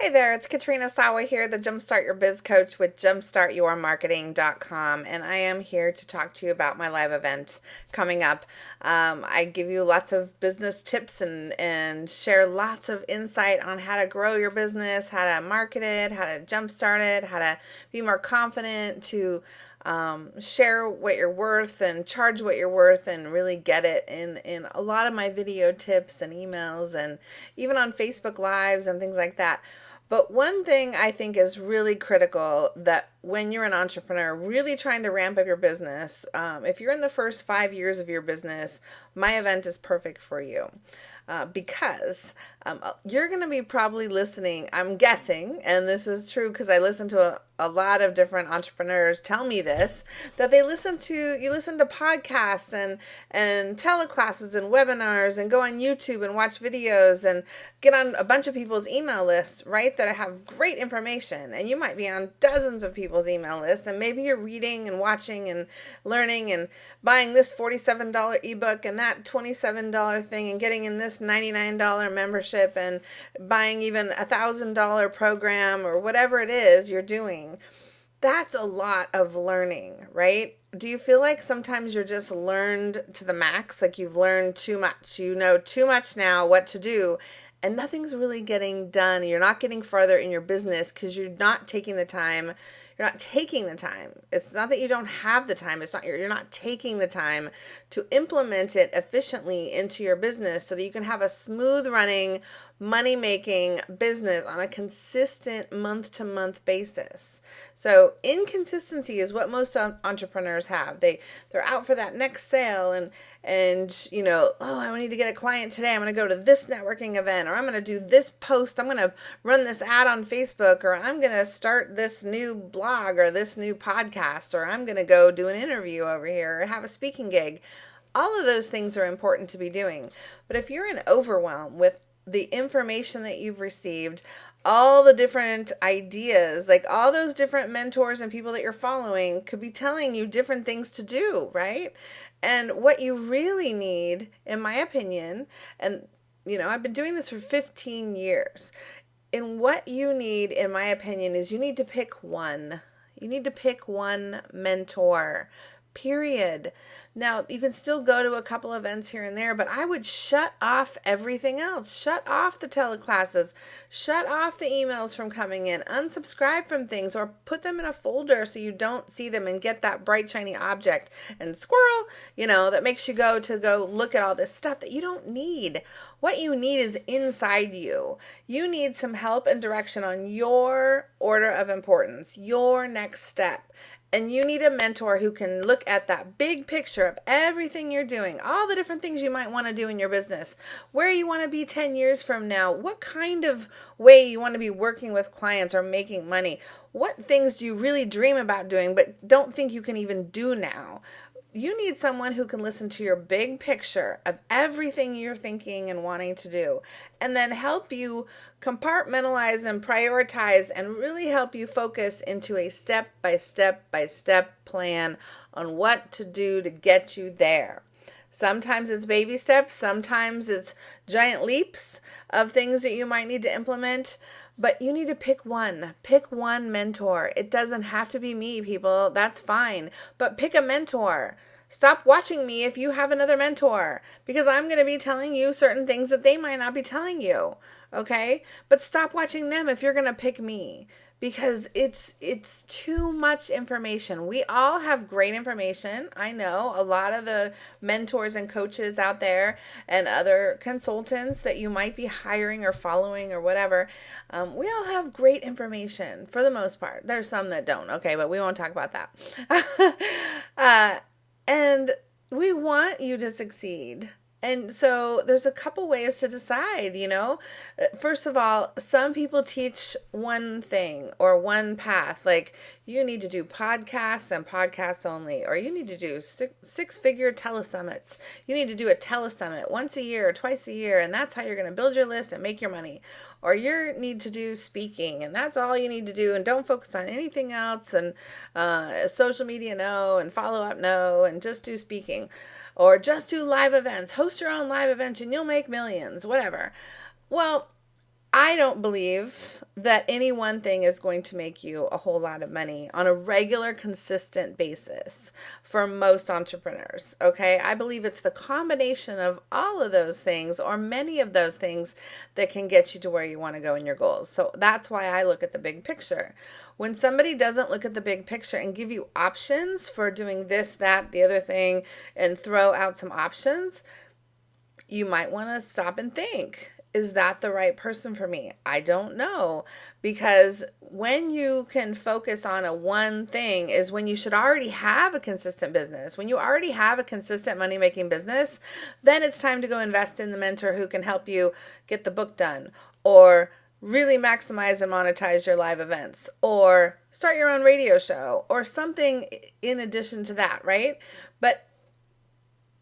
Hey there, it's Katrina Sawa here, the Jumpstart Your Biz Coach with jumpstartyourmarketing.com, and I am here to talk to you about my live event coming up. Um, I give you lots of business tips and, and share lots of insight on how to grow your business, how to market it, how to jumpstart it, how to be more confident, to um, share what you're worth and charge what you're worth and really get it in, in a lot of my video tips and emails and even on Facebook Lives and things like that. But one thing I think is really critical that when you're an entrepreneur, really trying to ramp up your business, um, if you're in the first five years of your business, my event is perfect for you. Uh, because um, you're going to be probably listening, I'm guessing, and this is true because I listen to a, a lot of different entrepreneurs tell me this that they listen to you listen to podcasts and and teleclasses and webinars and go on YouTube and watch videos and get on a bunch of people's email lists right that I have great information and you might be on dozens of people's email lists and maybe you're reading and watching and learning and buying this $47 ebook and that $27 thing and getting in this $99 membership and buying even a thousand dollar program or whatever it is you're doing that's a lot of learning, right? Do you feel like sometimes you're just learned to the max? Like you've learned too much. You know too much now what to do, and nothing's really getting done. You're not getting farther in your business because you're not taking the time. You're not taking the time. It's not that you don't have the time. It's not you're, you're not taking the time to implement it efficiently into your business so that you can have a smooth running, money making business on a consistent month to month basis. So inconsistency is what most entrepreneurs have. They they're out for that next sale and and you know, oh, I need to get a client today. I'm going to go to this networking event or I'm going to do this post. I'm going to run this ad on Facebook or I'm going to start this new blog or this new podcast or I'm going to go do an interview over here or have a speaking gig. All of those things are important to be doing. But if you're in overwhelm with the information that you've received, all the different ideas, like all those different mentors and people that you're following could be telling you different things to do, right? And what you really need, in my opinion, and you know, I've been doing this for 15 years. And what you need, in my opinion, is you need to pick one. You need to pick one mentor, period. Now, you can still go to a couple events here and there, but I would shut off everything else. Shut off the teleclasses. Shut off the emails from coming in. Unsubscribe from things or put them in a folder so you don't see them and get that bright, shiny object and squirrel, you know, that makes you go to go look at all this stuff that you don't need. What you need is inside you. You need some help and direction on your order of importance, your next step. And you need a mentor who can look at that big picture of everything you're doing, all the different things you might want to do in your business, where you want to be 10 years from now, what kind of way you want to be working with clients or making money. What things do you really dream about doing but don't think you can even do now? You need someone who can listen to your big picture of everything you're thinking and wanting to do and then help you compartmentalize and prioritize and really help you focus into a step by step by step plan on what to do to get you there. Sometimes it's baby steps, sometimes it's giant leaps of things that you might need to implement. But you need to pick one. Pick one mentor. It doesn't have to be me, people. That's fine. But pick a mentor. Stop watching me if you have another mentor because I'm going to be telling you certain things that they might not be telling you. Okay? But stop watching them if you're going to pick me because it's it's too much information. We all have great information. I know a lot of the mentors and coaches out there and other consultants that you might be hiring or following or whatever. Um, we all have great information for the most part. There's some that don't. Okay, but we won't talk about that. uh, and we want you to succeed. And so there's a couple ways to decide, you know. Uh, first of all, some people teach one thing or one path. Like you need to do podcasts and podcasts only, or you need to do six, six figure telesummits. You need to do a telesummit once a year or twice a year, and that's how you're going to build your list and make your money. Or you need to do speaking, and that's all you need to do, and don't focus on anything else, and uh, social media, no, and follow up, no, and just do speaking or just do live events, host your own live events and you'll make millions, whatever. Well, I don't believe that any one thing is going to make you a whole lot of money on a regular, consistent basis for most entrepreneurs. Okay. I believe it's the combination of all of those things or many of those things that can get you to where you want to go in your goals. So that's why I look at the big picture. When somebody doesn't look at the big picture and give you options for doing this, that, the other thing, and throw out some options, you might want to stop and think is that the right person for me? I don't know. Because when you can focus on a one thing is when you should already have a consistent business. When you already have a consistent money making business, then it's time to go invest in the mentor who can help you get the book done or really maximize and monetize your live events or start your own radio show or something in addition to that, right? But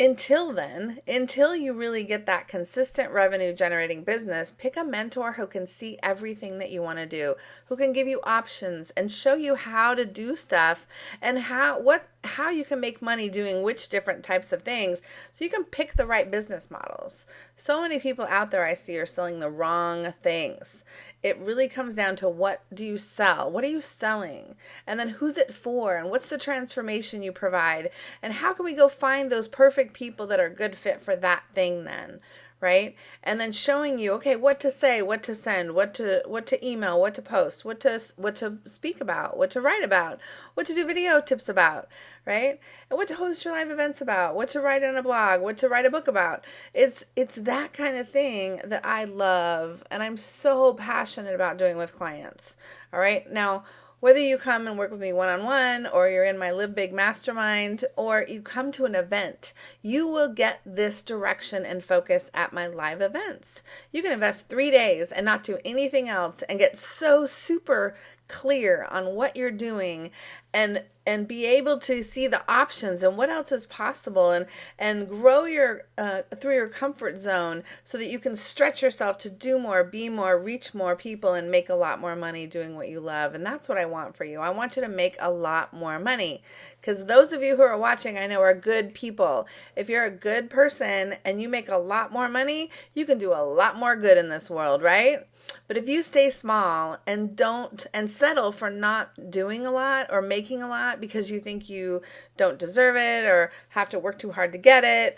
until then, until you really get that consistent revenue generating business, pick a mentor who can see everything that you want to do, who can give you options and show you how to do stuff and how what how you can make money doing which different types of things so you can pick the right business models. So many people out there I see are selling the wrong things. It really comes down to what do you sell? What are you selling? And then who's it for? And what's the transformation you provide? And how can we go find those perfect people that are good fit for that thing then? Right and then showing you okay what to say what to send what to what to email what to post what to what to speak about what to write about what to do video tips about right and what to host your live events about what to write on a blog what to write a book about it's it's that kind of thing that i love and i'm so passionate about doing with clients all right now whether you come and work with me one on one, or you're in my Live Big Mastermind, or you come to an event, you will get this direction and focus at my live events. You can invest three days and not do anything else and get so super clear on what you're doing and and be able to see the options and what else is possible and and grow your uh, through your comfort zone so that you can stretch yourself to do more be more reach more people and make a lot more money doing what you love. And that's what i want for you. I want you to make a lot more money. Because those of you who are watching i know are good people. If you're a good person and you make a lot more money you can do a lot more good in this world right? But if you stay small and don't and settle for not doing a lot or making a lot because you think you don't deserve it or have to work too hard to get it,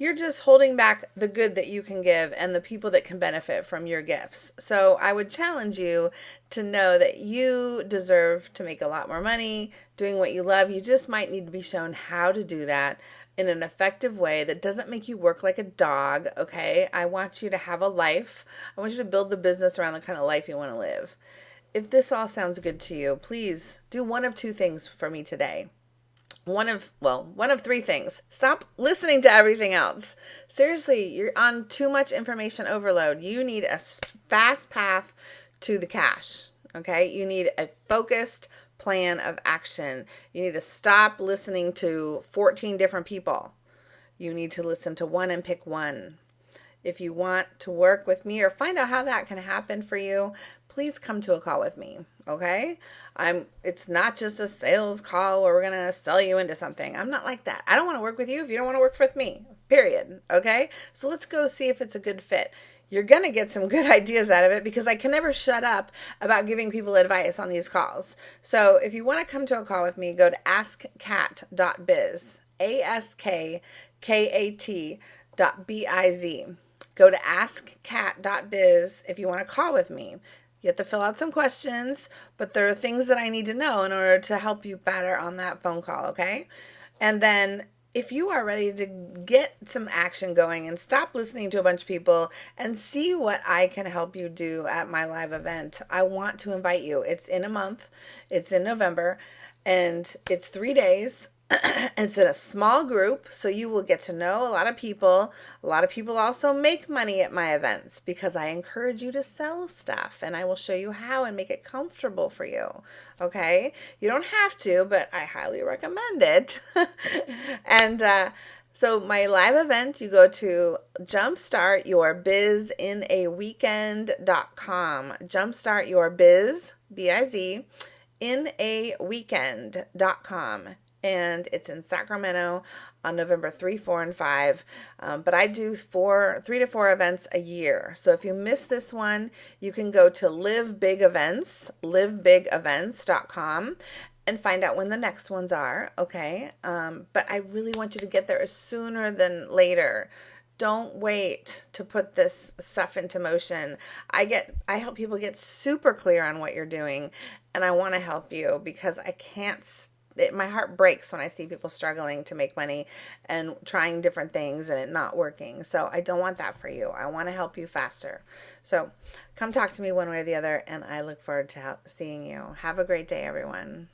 you're just holding back the good that you can give and the people that can benefit from your gifts. So I would challenge you to know that you deserve to make a lot more money doing what you love. You just might need to be shown how to do that in an effective way that doesn't make you work like a dog, okay? I want you to have a life. I want you to build the business around the kind of life you want to live. If this all sounds good to you, please do one of two things for me today. One of, well, one of three things. Stop listening to everything else. Seriously, you're on too much information overload. You need a fast path to the cash, okay? You need a focused, plan of action. You need to stop listening to 14 different people. You need to listen to one and pick one. If you want to work with me or find out how that can happen for you, please come to a call with me, okay? I'm it's not just a sales call where we're going to sell you into something. I'm not like that. I don't want to work with you if you don't want to work with me. Period. Okay? So let's go see if it's a good fit you're going to get some good ideas out of it because I can never shut up about giving people advice on these calls. So if you want to come to a call with me, go to askkat.biz, A S K K A T dot B I Z. Go to askkat.biz if you want to call with me. You have to fill out some questions, but there are things that I need to know in order to help you better on that phone call, okay? And then if you are ready to get some action going and stop listening to a bunch of people and see what I can help you do at my live event, I want to invite you. It's in a month, it's in November, and it's three days. it's in a small group, so you will get to know a lot of people. A lot of people also make money at my events because I encourage you to sell stuff and I will show you how and make it comfortable for you. Okay? You don't have to, but I highly recommend it. and, uh, so my live event, you go to jumpstartyourbizinAweekend.com. Jumpstart your biz, B-I-Z, in a weekend.com and it's in Sacramento on November 3, 4, and 5. Um, but I do four, three to four events a year. So if you miss this one, you can go to Live Big Events, livebigevents.com, and find out when the next ones are. Okay. Um, but I really want you to get there sooner than later don't wait to put this stuff into motion. I get I help people get super clear on what you're doing and I want to help you because I can't it, my heart breaks when I see people struggling to make money and trying different things and it not working. So I don't want that for you. I want to help you faster. So come talk to me one way or the other and I look forward to seeing you. Have a great day everyone.